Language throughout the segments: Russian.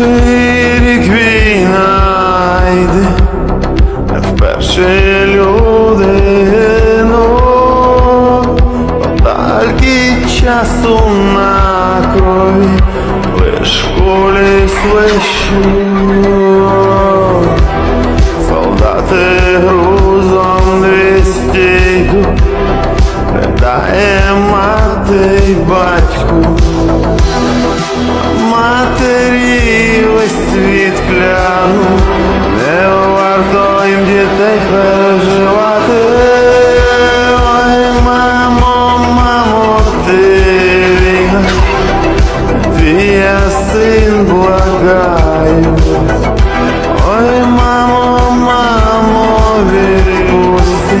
Перший рік війна йде, вперше людину, подальки часу на крові, лиш в кулі свищу. Солдати грузом двісті йдуть, ридає мати й батьку. весь світ кляну, не варто їм дітей переживати. Ой, мамо, мамо, ти війна, твій я син благаю. Ой, мамо, мамо, відпусти,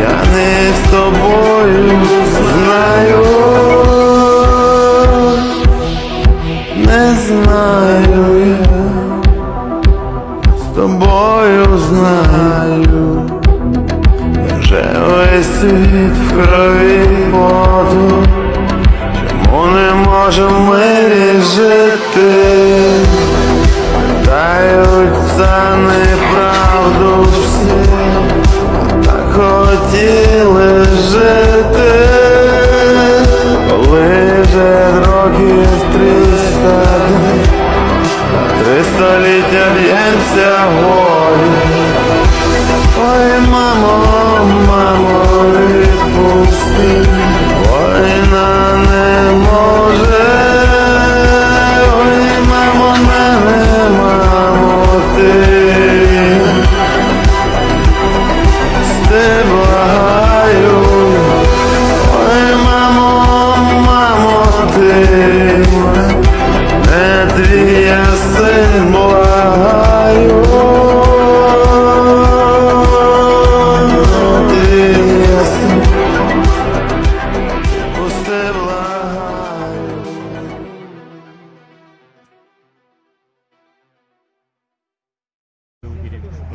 я не з тобою Тобою знаю, я вже весь світ в крові поту, чому не можемо ми жити? Дають за неправду against the wall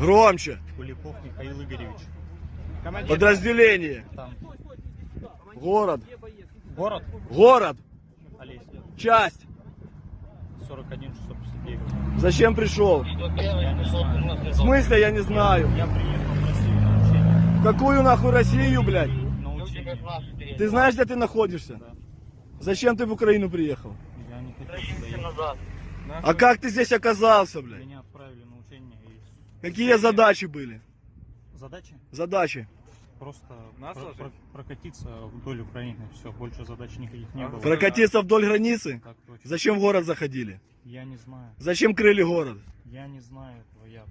Громче. Куликов Михаил Игоревич. Подразделение. Там Город. город Город. Олеся. Часть. 41 659. Зачем пришел? В смысле, я не знаю. Я приехал в Россию какую нахуй Россию, блядь? Ты знаешь, где ты находишься? Зачем ты в Украину приехал? Я не сюда ехать. А как ты здесь оказался, блядь? Меня отправили Какие задачи были? задача Задачи. просто про- про- прокатиться вдоль Украины. Все, больше задач никаких не было. Прокатиться вдоль границы? Так точно. Зачем в город заходили? Я не знаю. Зачем крыли город? Я не знаю этого. Я